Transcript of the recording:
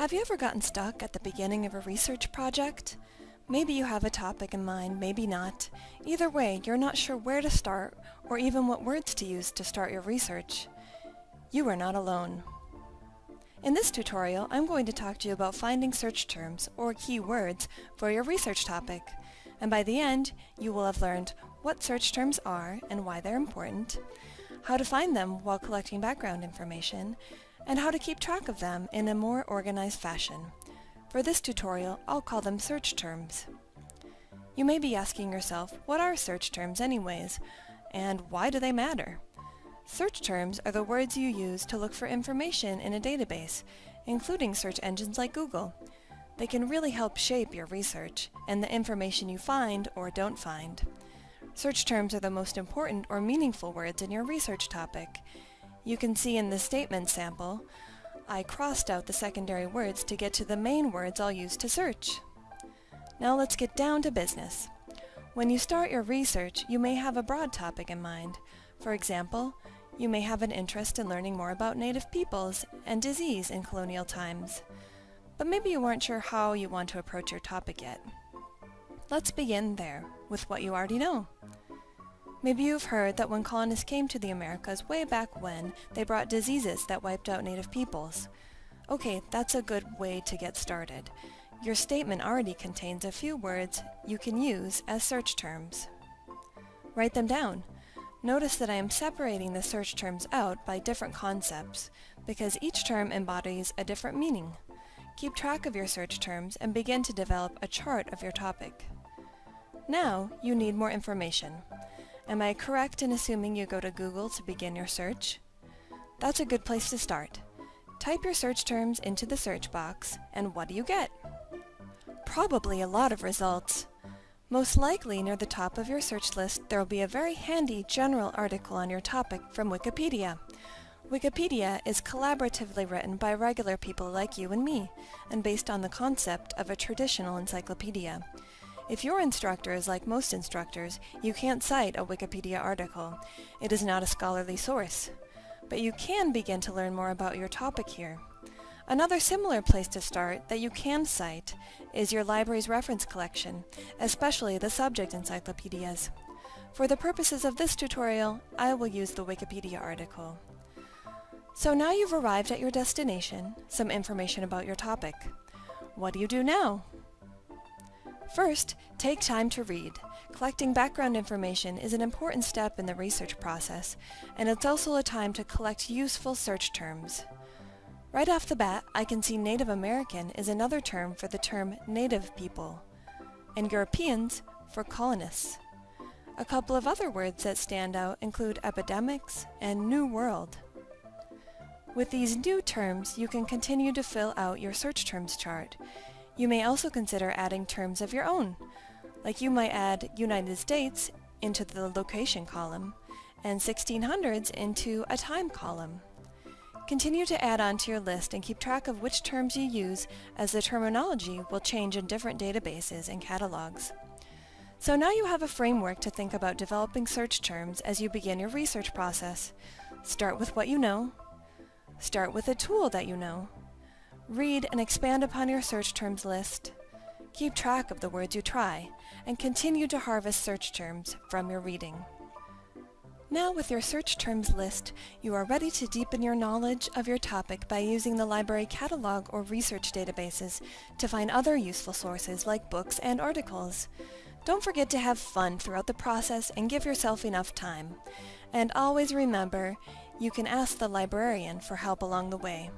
Have you ever gotten stuck at the beginning of a research project? Maybe you have a topic in mind, maybe not. Either way, you're not sure where to start or even what words to use to start your research. You are not alone. In this tutorial, I'm going to talk to you about finding search terms or keywords for your research topic. And by the end, you will have learned what search terms are and why they're important, how to find them while collecting background information, and how to keep track of them in a more organized fashion. For this tutorial, I'll call them search terms. You may be asking yourself, what are search terms anyways? And why do they matter? Search terms are the words you use to look for information in a database, including search engines like Google. They can really help shape your research and the information you find or don't find. Search terms are the most important or meaningful words in your research topic, you can see in the statement sample, I crossed out the secondary words to get to the main words I'll use to search. Now let's get down to business. When you start your research, you may have a broad topic in mind. For example, you may have an interest in learning more about native peoples and disease in colonial times. But maybe you aren't sure how you want to approach your topic yet. Let's begin there, with what you already know. Maybe you've heard that when colonists came to the Americas way back when, they brought diseases that wiped out native peoples. Okay, that's a good way to get started. Your statement already contains a few words you can use as search terms. Write them down. Notice that I am separating the search terms out by different concepts, because each term embodies a different meaning. Keep track of your search terms and begin to develop a chart of your topic. Now, you need more information. Am I correct in assuming you go to Google to begin your search? That's a good place to start. Type your search terms into the search box, and what do you get? Probably a lot of results. Most likely near the top of your search list there will be a very handy general article on your topic from Wikipedia. Wikipedia is collaboratively written by regular people like you and me, and based on the concept of a traditional encyclopedia. If your instructor is like most instructors, you can't cite a Wikipedia article. It is not a scholarly source. But you can begin to learn more about your topic here. Another similar place to start that you can cite is your library's reference collection, especially the subject encyclopedias. For the purposes of this tutorial, I will use the Wikipedia article. So now you've arrived at your destination, some information about your topic. What do you do now? First, take time to read. Collecting background information is an important step in the research process, and it's also a time to collect useful search terms. Right off the bat, I can see Native American is another term for the term Native people, and Europeans for colonists. A couple of other words that stand out include epidemics and New World. With these new terms, you can continue to fill out your search terms chart. You may also consider adding terms of your own, like you might add United States into the location column and 1600s into a time column. Continue to add on to your list and keep track of which terms you use as the terminology will change in different databases and catalogs. So now you have a framework to think about developing search terms as you begin your research process. Start with what you know. Start with a tool that you know. Read and expand upon your search terms list. Keep track of the words you try, and continue to harvest search terms from your reading. Now with your search terms list, you are ready to deepen your knowledge of your topic by using the library catalog or research databases to find other useful sources like books and articles. Don't forget to have fun throughout the process and give yourself enough time. And always remember, you can ask the librarian for help along the way.